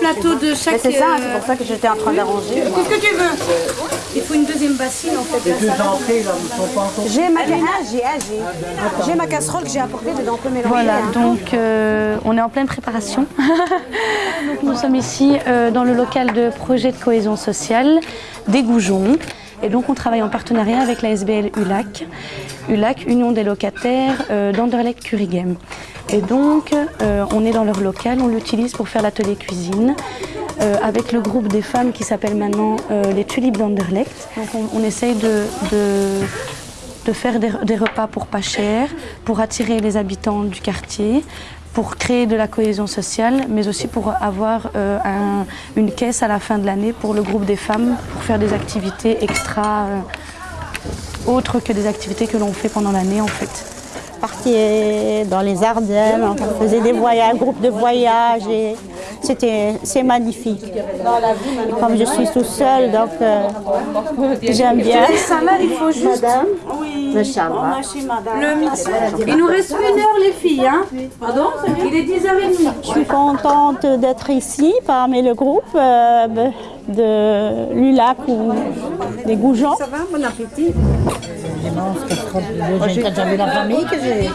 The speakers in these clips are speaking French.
plateau de chaque... Mais c'est ça, euh, c'est pour ça que j'étais en train d'arranger. Qu'est-ce que tu veux? Il faut une deuxième bassine en fait. Les deux entrées, là, ne sont pas encore... J'ai ma, ah, j'ai, ah, j'ai. J'ai ma casserole que j'ai apportée dedans, on peut mélanger. Voilà, hein. donc euh, on est en pleine préparation. Nous sommes ici euh, dans le local de projet de cohésion sociale des Goujons. Et donc on travaille en partenariat avec la SBL ULAC, ULAC, Union des locataires euh, d'Anderlecht Curigem. Et donc euh, on est dans leur local, on l'utilise pour faire l'atelier cuisine euh, avec le groupe des femmes qui s'appelle maintenant euh, les Tulipes d'Anderlecht. Donc on, essaye de- de de faire des, des repas pour pas cher, pour attirer les habitants du quartier, pour créer de la cohésion sociale, mais aussi pour avoir un- une caisse à la fin de l'année pour le groupe des femmes, pour faire des activités extra, autres que des activités que l'on fait pendant l'année en fait. Partait dans les Ardennes, on faisait des voyages, un groupe de voyage et c'était c'est magnifique. Et comme je suis tout seul, donc euh, j'aime bien. Juste Le mix. Il nous reste une heure les filles. Hein Pardon Il est 10h30. Je suis contente d'être ici parmi le groupe euh, de l'ULAC ou des Goujons. Ça va, bon appétit. J'avais la famille que j'ai.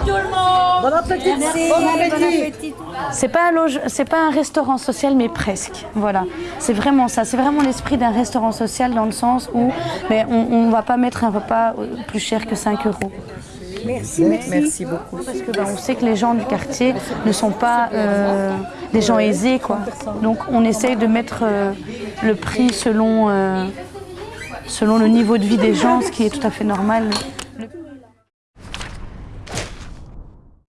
Bon appétit. Bon appétit. C'est pas un loge, c'est pas un restaurant social, mais presque. Voilà, c'est vraiment ça. C'est vraiment l'esprit d'un restaurant social dans le sens où, mais on, on va pas mettre un repas euh, plus cher que 5 euros. Merci beaucoup. Parce que ben, on sait que les gens du quartier ne sont pas euh, des gens aisés, quoi. Donc on essaye de mettre euh, le prix selon, euh, selon le niveau de vie des gens, ce qui est tout à fait normal. Le-